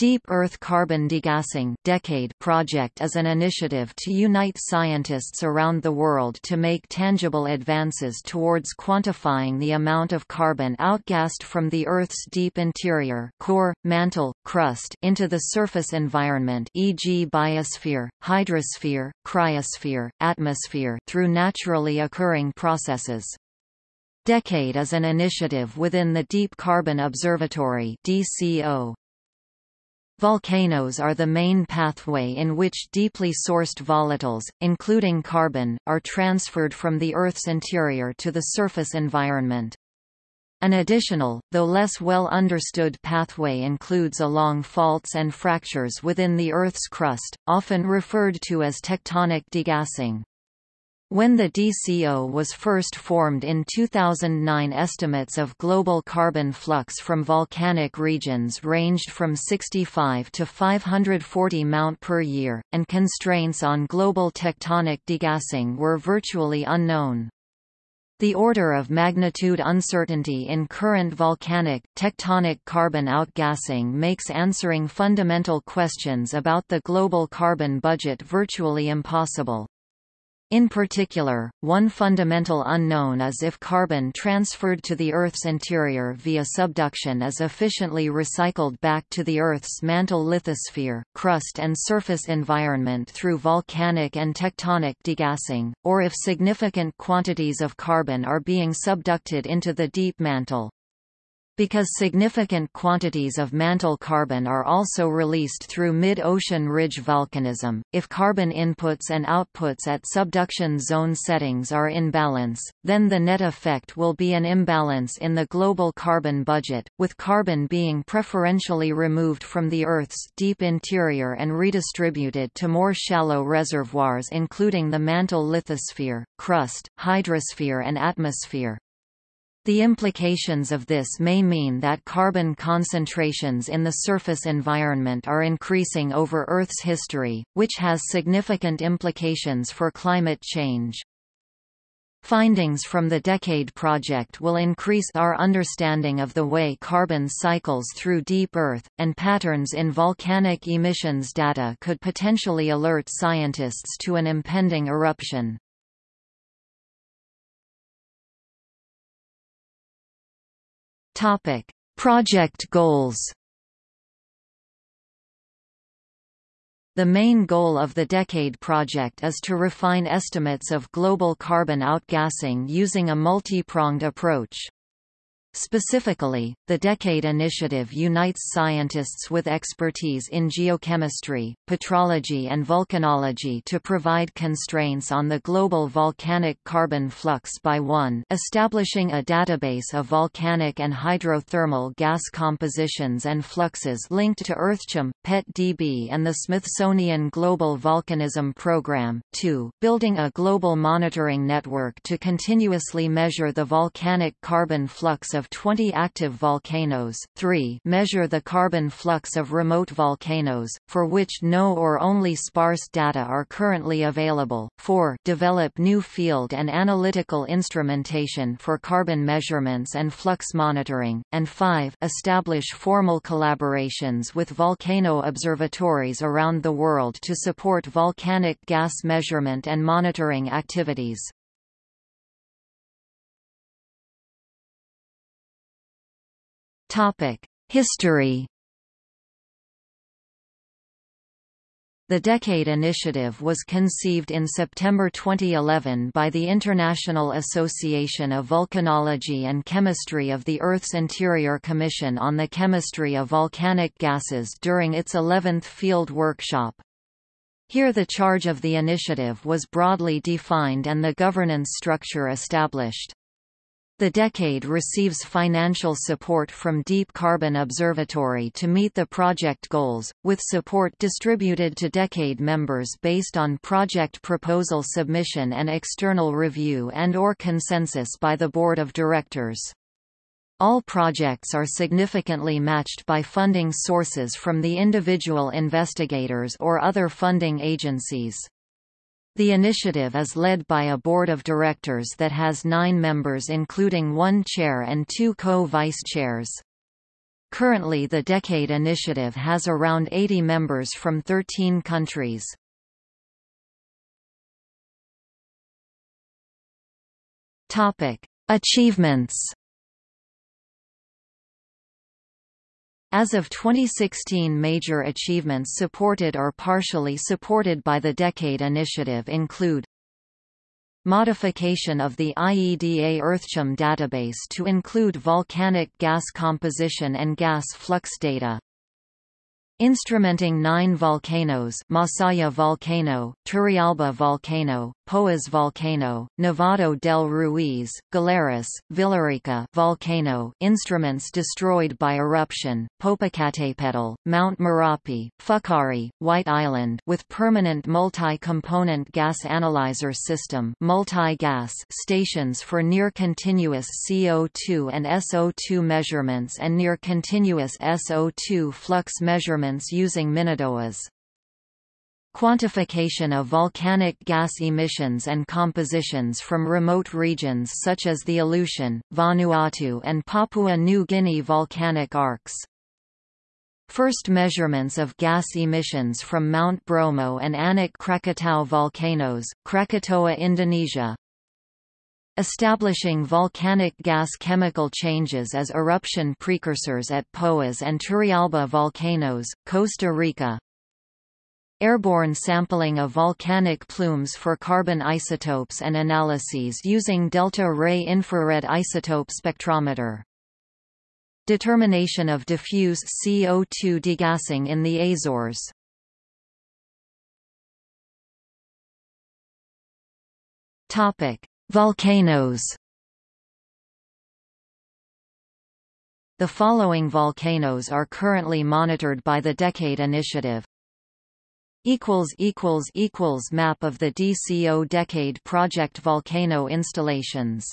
Deep Earth Carbon Degassing Decade project is an initiative to unite scientists around the world to make tangible advances towards quantifying the amount of carbon outgassed from the Earth's deep interior core, mantle, crust into the surface environment e.g. biosphere, hydrosphere, cryosphere, atmosphere through naturally occurring processes. Decade is an initiative within the Deep Carbon Observatory DCO. Volcanoes are the main pathway in which deeply sourced volatiles, including carbon, are transferred from the Earth's interior to the surface environment. An additional, though less well understood pathway includes along faults and fractures within the Earth's crust, often referred to as tectonic degassing. When the DCO was first formed in 2009 estimates of global carbon flux from volcanic regions ranged from 65 to 540 Mount per year, and constraints on global tectonic degassing were virtually unknown. The order of magnitude uncertainty in current volcanic, tectonic carbon outgassing makes answering fundamental questions about the global carbon budget virtually impossible. In particular, one fundamental unknown is if carbon transferred to the Earth's interior via subduction is efficiently recycled back to the Earth's mantle lithosphere, crust and surface environment through volcanic and tectonic degassing, or if significant quantities of carbon are being subducted into the deep mantle. Because significant quantities of mantle carbon are also released through mid-ocean ridge volcanism, if carbon inputs and outputs at subduction zone settings are in balance, then the net effect will be an imbalance in the global carbon budget, with carbon being preferentially removed from the Earth's deep interior and redistributed to more shallow reservoirs including the mantle lithosphere, crust, hydrosphere and atmosphere. The implications of this may mean that carbon concentrations in the surface environment are increasing over Earth's history, which has significant implications for climate change. Findings from the Decade Project will increase our understanding of the way carbon cycles through deep Earth, and patterns in volcanic emissions data could potentially alert scientists to an impending eruption. Topic: Project goals. The main goal of the Decade Project is to refine estimates of global carbon outgassing using a multi-pronged approach. Specifically, the Decade Initiative unites scientists with expertise in geochemistry, petrology and volcanology to provide constraints on the global volcanic carbon flux by 1 establishing a database of volcanic and hydrothermal gas compositions and fluxes linked to EarthChem, PET-DB and the Smithsonian Global Volcanism Program, 2 building a global monitoring network to continuously measure the volcanic carbon flux of of 20 active volcanoes, 3 measure the carbon flux of remote volcanoes, for which no or only sparse data are currently available, 4 develop new field and analytical instrumentation for carbon measurements and flux monitoring, and 5 establish formal collaborations with volcano observatories around the world to support volcanic gas measurement and monitoring activities. History. The Decade Initiative was conceived in September 2011 by the International Association of Volcanology and Chemistry of the Earth's Interior Commission on the Chemistry of Volcanic Gases during its 11th field workshop. Here the charge of the initiative was broadly defined and the governance structure established. The Decade receives financial support from Deep Carbon Observatory to meet the project goals, with support distributed to Decade members based on project proposal submission and external review and or consensus by the Board of Directors. All projects are significantly matched by funding sources from the individual investigators or other funding agencies. The initiative is led by a board of directors that has nine members including one chair and two co-vice chairs. Currently the Decade Initiative has around 80 members from 13 countries. Achievements. As of 2016 major achievements supported or partially supported by the Decade Initiative include Modification of the IEDA EarthChem database to include volcanic gas composition and gas flux data Instrumenting nine volcanoes Masaya volcano, Turrialba volcano, Poas volcano, Nevado del Ruiz, Galeras, Villarrica volcano instruments destroyed by eruption, Popocatépetl, Mount Merapi, Fukari, White Island with permanent multi-component gas analyzer system multi-gas stations for near-continuous CO2 and SO2 measurements and near-continuous SO2 flux measurements using MiniDOAS. Quantification of volcanic gas emissions and compositions from remote regions such as the Aleutian, Vanuatu and Papua New Guinea volcanic arcs. First measurements of gas emissions from Mount Bromo and Anak Krakatau volcanoes, Krakatoa Indonesia. Establishing volcanic gas chemical changes as eruption precursors at Poas and Turrialba volcanoes, Costa Rica. Airborne sampling of volcanic plumes for carbon isotopes and analyses using delta-ray infrared isotope spectrometer. Determination of diffuse CO2 degassing in the Azores. Topic: Volcanoes The following volcanoes are currently monitored by the Decade Initiative. Map of the DCO Decade Project volcano installations